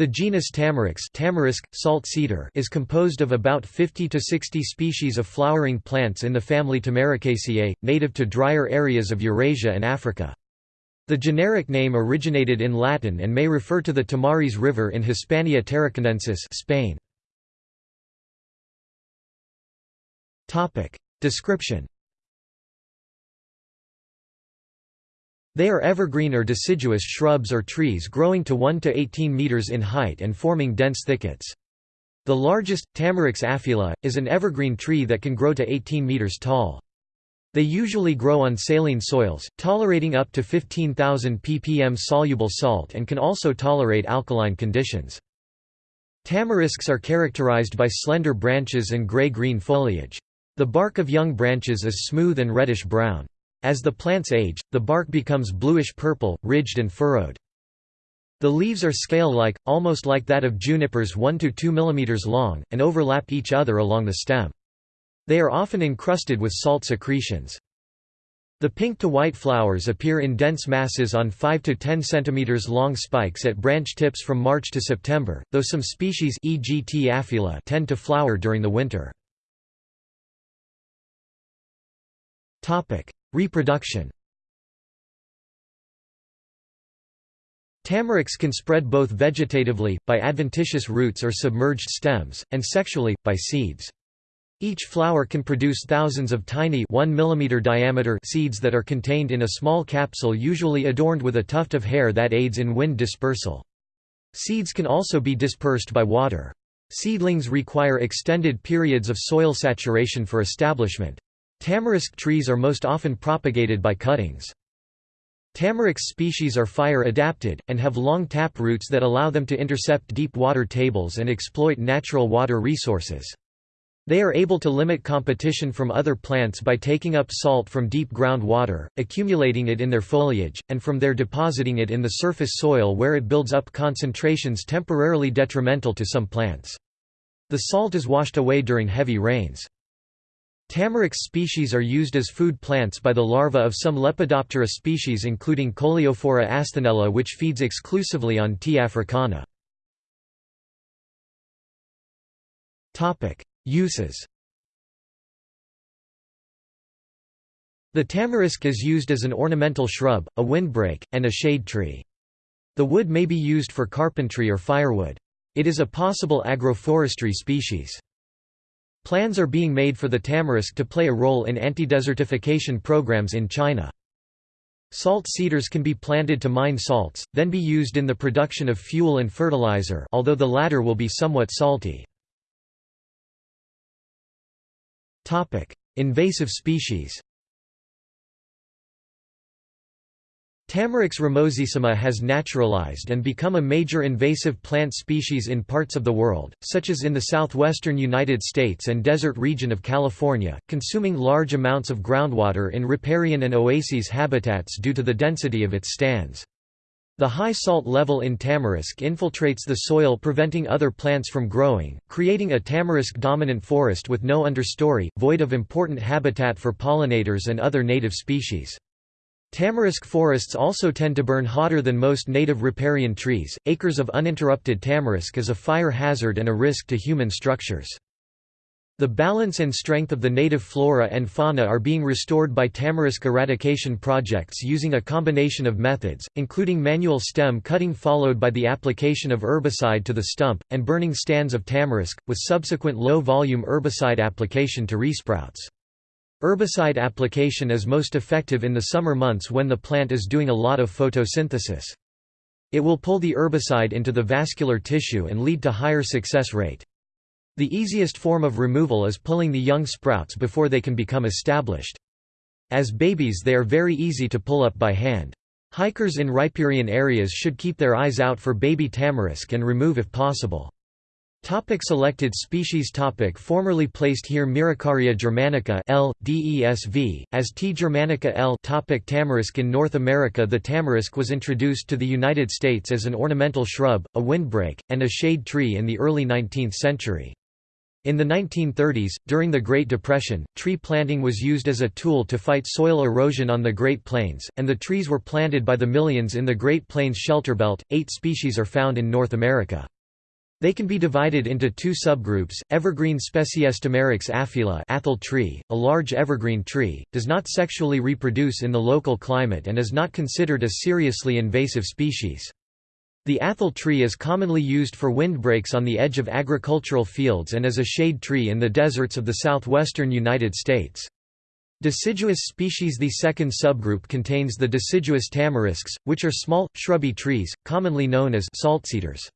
The genus Tamarix tamarisk, salt cedar is composed of about 50 to 60 species of flowering plants in the family Tamaricaceae, native to drier areas of Eurasia and Africa. The generic name originated in Latin and may refer to the Tamaris River in Hispania Tarraconensis Spain. Description They are evergreen or deciduous shrubs or trees growing to 1 to 18 meters in height and forming dense thickets. The largest, Tamarix aphylla, is an evergreen tree that can grow to 18 meters tall. They usually grow on saline soils, tolerating up to 15,000 ppm soluble salt and can also tolerate alkaline conditions. Tamarisks are characterized by slender branches and gray-green foliage. The bark of young branches is smooth and reddish-brown. As the plants age, the bark becomes bluish-purple, ridged and furrowed. The leaves are scale-like, almost like that of junipers 1 to 2 mm long, and overlap each other along the stem. They are often encrusted with salt secretions. The pink to white flowers appear in dense masses on 5 to 10 cm long spikes at branch tips from March to September, though some species e.g. T. aphylla tend to flower during the winter. Reproduction Tamarix can spread both vegetatively, by adventitious roots or submerged stems, and sexually, by seeds. Each flower can produce thousands of tiny 1 mm diameter seeds that are contained in a small capsule usually adorned with a tuft of hair that aids in wind dispersal. Seeds can also be dispersed by water. Seedlings require extended periods of soil saturation for establishment. Tamarisk trees are most often propagated by cuttings. Tamarisk species are fire-adapted, and have long tap roots that allow them to intercept deep water tables and exploit natural water resources. They are able to limit competition from other plants by taking up salt from deep groundwater, accumulating it in their foliage, and from there depositing it in the surface soil where it builds up concentrations temporarily detrimental to some plants. The salt is washed away during heavy rains. Tamarix species are used as food plants by the larvae of some Lepidoptera species including Coleophora asthenella which feeds exclusively on T. africana. Uses The tamarisk is used as an ornamental shrub, a windbreak, and a shade tree. The wood may be used for carpentry or firewood. It is a possible agroforestry species. Plans are being made for the tamarisk to play a role in anti-desertification programs in China. Salt cedars can be planted to mine salts, then be used in the production of fuel and fertilizer although the latter will be somewhat salty. Invasive species Tamarix ramosissima has naturalized and become a major invasive plant species in parts of the world, such as in the southwestern United States and desert region of California, consuming large amounts of groundwater in riparian and oases habitats due to the density of its stands. The high salt level in tamarisk infiltrates the soil preventing other plants from growing, creating a tamarisk-dominant forest with no understory, void of important habitat for pollinators and other native species. Tamarisk forests also tend to burn hotter than most native riparian trees. Acres of uninterrupted tamarisk is a fire hazard and a risk to human structures. The balance and strength of the native flora and fauna are being restored by tamarisk eradication projects using a combination of methods, including manual stem cutting followed by the application of herbicide to the stump, and burning stands of tamarisk, with subsequent low-volume herbicide application to resprouts. Herbicide application is most effective in the summer months when the plant is doing a lot of photosynthesis. It will pull the herbicide into the vascular tissue and lead to higher success rate. The easiest form of removal is pulling the young sprouts before they can become established. As babies they are very easy to pull up by hand. Hikers in riparian areas should keep their eyes out for baby tamarisk and remove if possible. Topic selected species topic Formerly placed here Myricaria germanica L. DESV, as T. germanica L. topic Tamarisk In North America the tamarisk was introduced to the United States as an ornamental shrub, a windbreak, and a shade tree in the early 19th century. In the 1930s, during the Great Depression, tree planting was used as a tool to fight soil erosion on the Great Plains, and the trees were planted by the millions in the Great Plains shelter belt. Eight species are found in North America. They can be divided into two subgroups, evergreen Species Tamarix aphylla athel tree, a large evergreen tree, does not sexually reproduce in the local climate and is not considered a seriously invasive species. The athel tree is commonly used for windbreaks on the edge of agricultural fields and as a shade tree in the deserts of the southwestern United States. Deciduous species The second subgroup contains the deciduous tamarisks, which are small, shrubby trees, commonly known as saltcedars.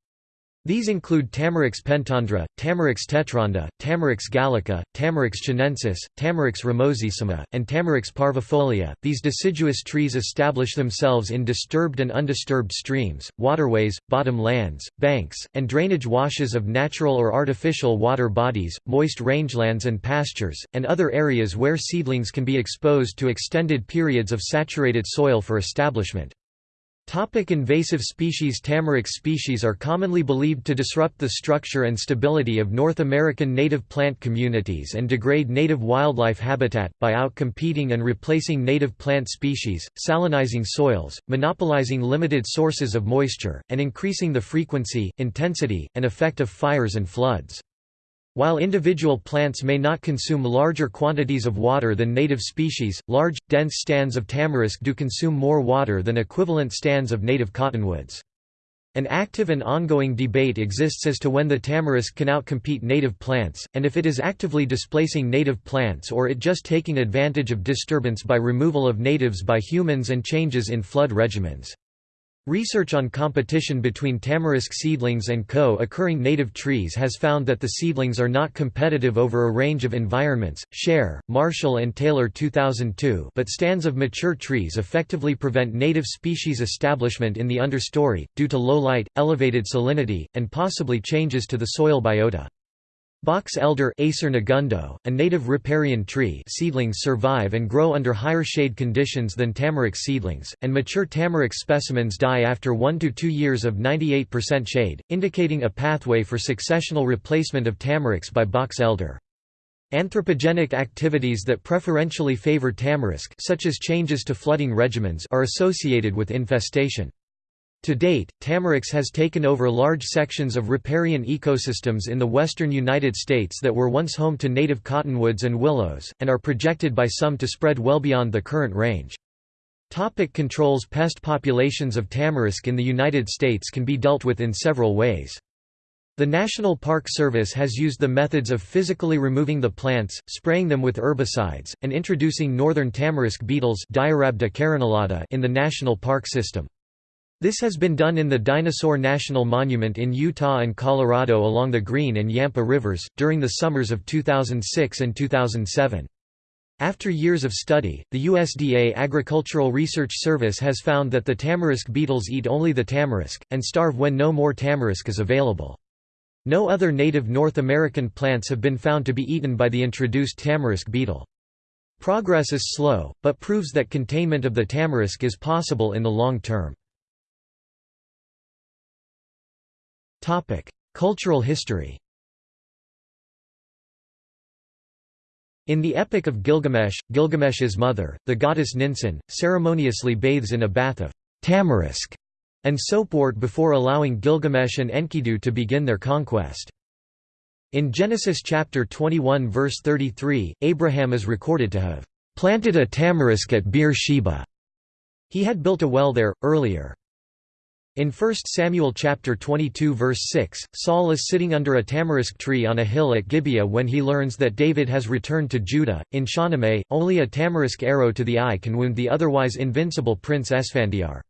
These include Tamarix pentandra, Tamarix tetrandra, Tamarix gallica, Tamarix chinensis, Tamarix ramosissima, and Tamarix parvifolia. These deciduous trees establish themselves in disturbed and undisturbed streams, waterways, bottom lands, banks, and drainage washes of natural or artificial water bodies, moist rangelands and pastures, and other areas where seedlings can be exposed to extended periods of saturated soil for establishment. Topic invasive species Tamarix species are commonly believed to disrupt the structure and stability of North American native plant communities and degrade native wildlife habitat, by outcompeting and replacing native plant species, salinizing soils, monopolizing limited sources of moisture, and increasing the frequency, intensity, and effect of fires and floods. While individual plants may not consume larger quantities of water than native species, large, dense stands of tamarisk do consume more water than equivalent stands of native cottonwoods. An active and ongoing debate exists as to when the tamarisk can outcompete native plants, and if it is actively displacing native plants or it just taking advantage of disturbance by removal of natives by humans and changes in flood regimens. Research on competition between tamarisk seedlings and co-occurring native trees has found that the seedlings are not competitive over a range of environments. Sher, Marshall and Taylor 2002 but stands of mature trees effectively prevent native species establishment in the understory, due to low light, elevated salinity, and possibly changes to the soil biota. Box elder Acer negundo, a native riparian tree seedlings survive and grow under higher shade conditions than tamarisk seedlings, and mature tamarisk specimens die after 1 to 2 years of 98% shade, indicating a pathway for successional replacement of tamarisks by box elder. Anthropogenic activities that preferentially favor tamarisk such as changes to flooding regimens are associated with infestation. To date, Tamarix has taken over large sections of riparian ecosystems in the western United States that were once home to native cottonwoods and willows, and are projected by some to spread well beyond the current range. Topic controls Pest populations of tamarisk in the United States can be dealt with in several ways. The National Park Service has used the methods of physically removing the plants, spraying them with herbicides, and introducing northern tamarisk beetles in the national park system. This has been done in the Dinosaur National Monument in Utah and Colorado along the Green and Yampa rivers, during the summers of 2006 and 2007. After years of study, the USDA Agricultural Research Service has found that the tamarisk beetles eat only the tamarisk, and starve when no more tamarisk is available. No other native North American plants have been found to be eaten by the introduced tamarisk beetle. Progress is slow, but proves that containment of the tamarisk is possible in the long term. Cultural history In the Epic of Gilgamesh, Gilgamesh's mother, the goddess Ninsun, ceremoniously bathes in a bath of tamarisk and soapwort before allowing Gilgamesh and Enkidu to begin their conquest. In Genesis chapter 21 verse 33, Abraham is recorded to have planted a tamarisk at Beer Sheba. He had built a well there, earlier. In 1 Samuel chapter 22 verse 6, Saul is sitting under a tamarisk tree on a hill at Gibeah when he learns that David has returned to Judah. In Shahnameh, only a tamarisk arrow to the eye can wound the otherwise invincible Prince Esfandiar.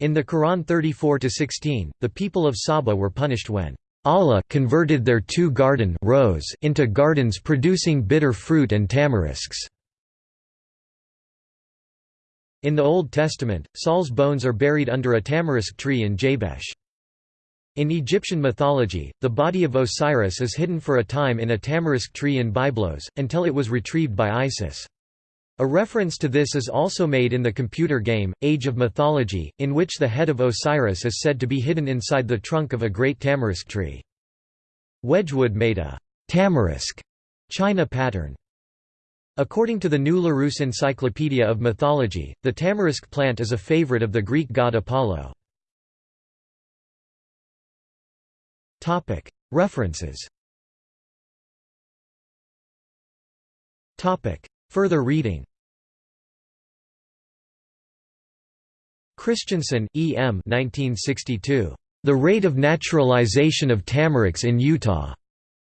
In the Quran 34-16, the people of Saba were punished when Allah converted their two garden rows into gardens producing bitter fruit and tamarisks. In the Old Testament, Saul's bones are buried under a tamarisk tree in Jabesh. In Egyptian mythology, the body of Osiris is hidden for a time in a tamarisk tree in Byblos, until it was retrieved by Isis. A reference to this is also made in the computer game, Age of Mythology, in which the head of Osiris is said to be hidden inside the trunk of a great tamarisk tree. Wedgwood made a tamarisk China pattern. According to the New Larousse Encyclopedia of Mythology, the tamarisk plant is a favorite of the Greek god Apollo. References Further reading Christensen, E. M. 1962. The Rate of Naturalization of Tamarix in Utah.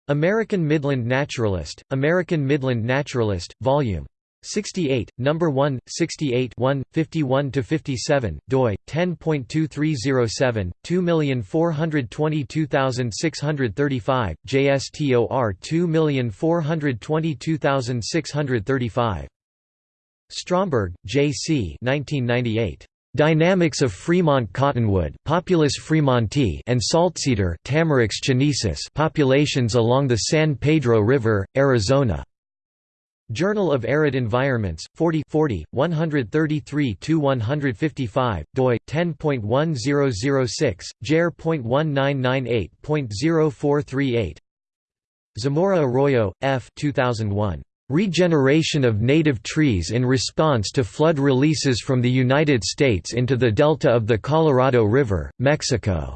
American Midland Naturalist, American Midland Naturalist, Vol. 68, No. 1, 68 1, 51–57, doi, 10.2307, 2422635, JSTOR 2422635. Stromberg, J. C. 1998. Dynamics of Fremont cottonwood Populus fremontii and saltcedar Tamarix chinesis populations along the San Pedro River, Arizona. Journal of Arid Environments, 40 40, 133–155, doi, 10.1006, jar.1998.0438 Zamora Arroyo, F. 2001. Regeneration of native trees in response to flood releases from the United States into the delta of the Colorado River, Mexico.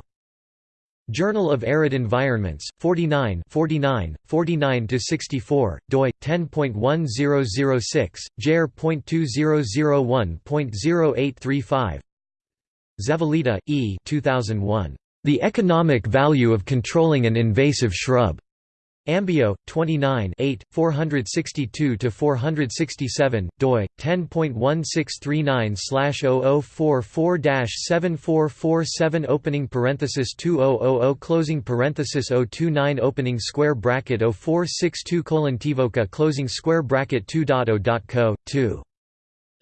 Journal of Arid Environments, 49 49, 49–64, doi, 10.1006, jar.2001.0835 Zavaleta, E. 2001. The Economic Value of Controlling an Invasive Shrub. Ambio 29 8 462-467 doi 10.1639/0044-7447 opening parenthesis 2000 closing parenthesis 029 opening square bracket 0462 colon tivoca closing square bracket 2.0.co 2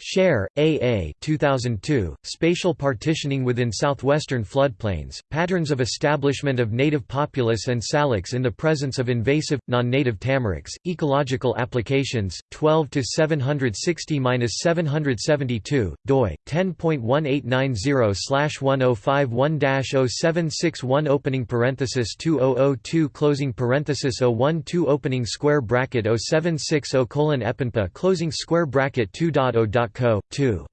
Sher, A. A. 2002, Spatial Partitioning Within Southwestern Floodplains, Patterns of Establishment of Native Populus and Salix in the Presence of Invasive, Non-Native Tamarix, Ecological Applications, 12–760–772, doi, 10.1890-1051-0761 opening parenthesis 2002 closing parenthesis 012 opening square bracket 0760 colon epenpa closing square bracket 2.0 Co. 2.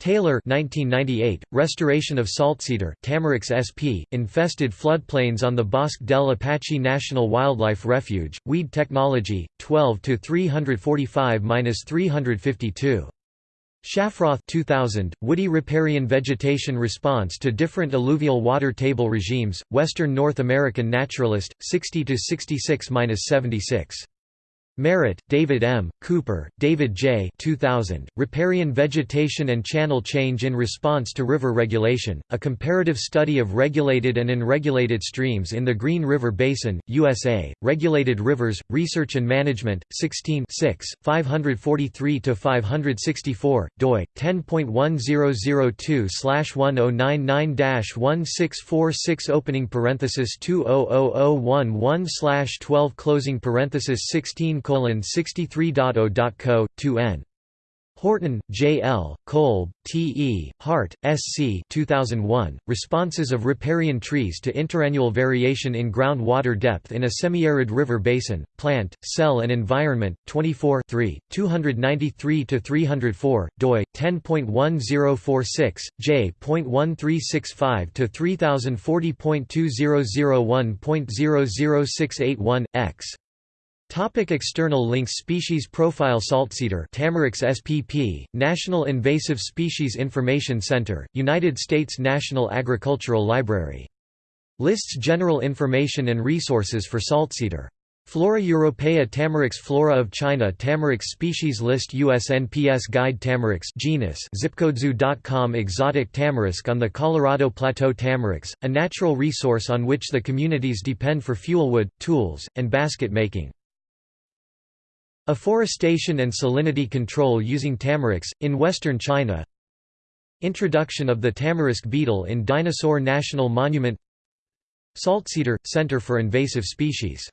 Taylor 1998, Restoration of Saltcedar Tamarix sp. Infested floodplains on the Bosque del Apache National Wildlife Refuge, Weed Technology, 12–345–352. Shafroth 2000, Woody riparian vegetation response to different alluvial water table regimes, Western North American Naturalist, 60–66–76. Merritt, David M., Cooper, David J. 2000, Riparian Vegetation and Channel Change in Response to River Regulation, A Comparative Study of Regulated and Unregulated Streams in the Green River Basin, USA, Regulated Rivers, Research and Management, 16 543–564, doi, 10.1002-1099-1646 opening parenthesis 200011 12 closing parenthesis 16 63.0.co, 2n. Horton, J. L., Kolb, T. E., Hart, S. C. 2001, Responses of Riparian Trees to Interannual Variation in Ground Water Depth in a Semi-Arid River Basin, Plant, Cell and Environment, 24 293–304, doi, 10.1046, j.1365–3040.2001.00681, x. Topic external links Species Profile Saltcedar Tamarix SPP, National Invasive Species Information Center, United States National Agricultural Library. Lists general information and resources for saltcedar. Flora Europaea Tamarix Flora of China Tamarix Species List USNPS Guide Tamarix genus zipcodezoo.com Exotic tamarisk on the Colorado Plateau Tamarix, a natural resource on which the communities depend for fuelwood, tools, and basket making. Afforestation and salinity control using tamarix, in western China. Introduction of the tamarisk beetle in Dinosaur National Monument. Saltcedar – Center for Invasive Species